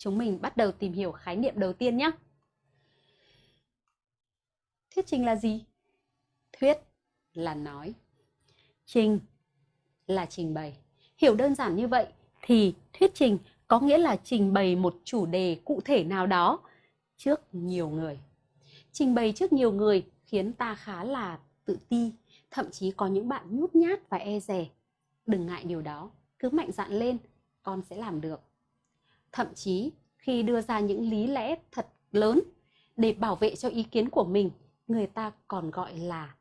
chúng mình bắt đầu tìm hiểu khái niệm đầu tiên nhé. Thuyết trình là gì? Thuyết là nói. Trình là trình bày. Hiểu đơn giản như vậy thì thuyết trình có nghĩa là trình bày một chủ đề cụ thể nào đó trước nhiều người. Trình bày trước nhiều người khiến ta khá là tự ti, thậm chí có những bạn nhút nhát và e dè. Đừng ngại điều đó, cứ mạnh dạn lên, con sẽ làm được. Thậm chí khi đưa ra những lý lẽ thật lớn để bảo vệ cho ý kiến của mình, người ta còn gọi là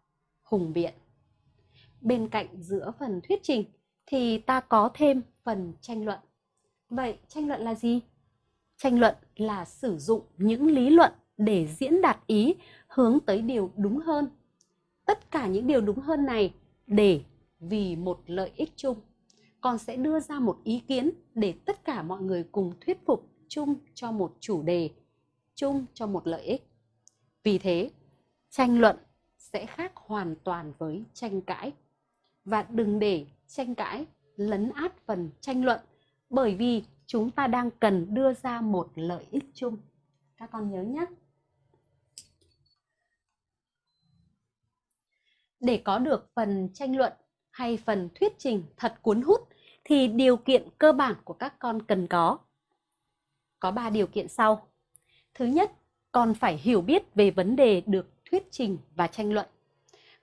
hùng biện. Bên cạnh giữa phần thuyết trình thì ta có thêm phần tranh luận. Vậy tranh luận là gì? Tranh luận là sử dụng những lý luận để diễn đạt ý hướng tới điều đúng hơn. Tất cả những điều đúng hơn này để vì một lợi ích chung. Con sẽ đưa ra một ý kiến để tất cả mọi người cùng thuyết phục chung cho một chủ đề, chung cho một lợi ích. Vì thế, tranh luận sẽ khác hoàn toàn với tranh cãi. Và đừng để tranh cãi lấn át phần tranh luận bởi vì chúng ta đang cần đưa ra một lợi ích chung. Các con nhớ nhé. Để có được phần tranh luận hay phần thuyết trình thật cuốn hút thì điều kiện cơ bản của các con cần có. Có 3 điều kiện sau. Thứ nhất, con phải hiểu biết về vấn đề được thuyết trình và tranh luận.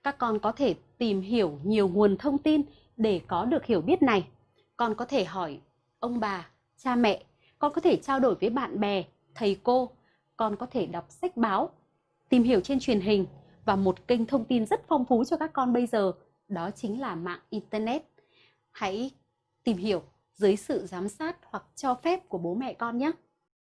Các con có thể tìm hiểu nhiều nguồn thông tin để có được hiểu biết này. Con có thể hỏi ông bà, cha mẹ, con có thể trao đổi với bạn bè, thầy cô, con có thể đọc sách báo, tìm hiểu trên truyền hình và một kênh thông tin rất phong phú cho các con bây giờ đó chính là mạng internet. Hãy tìm hiểu dưới sự giám sát hoặc cho phép của bố mẹ con nhé.